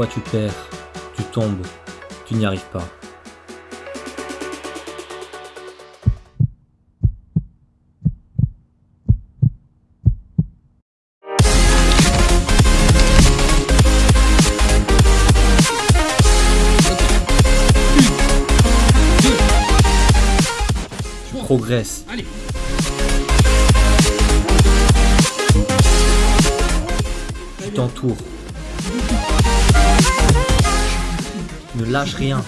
Parfois tu perds, tu tombes, tu n'y arrives pas. Tu progresses. Allez. Tu t'entoures. Ne lâche rien.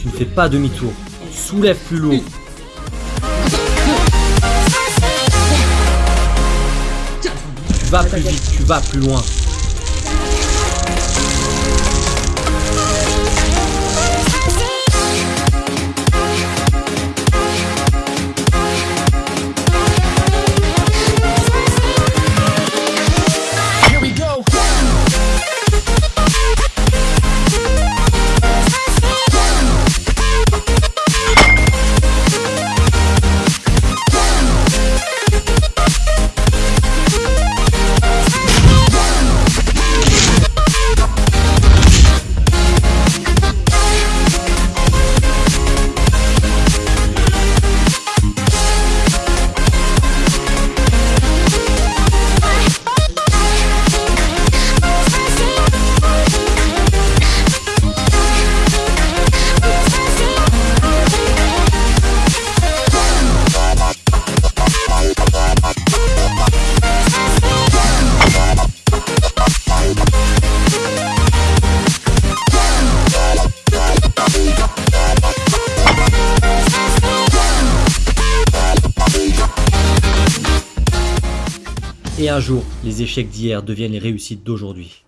Tu ne fais pas demi-tour. Soulève plus lourd. Tu vas plus vite, tu vas plus loin. Et un jour, les échecs d'hier deviennent les réussites d'aujourd'hui.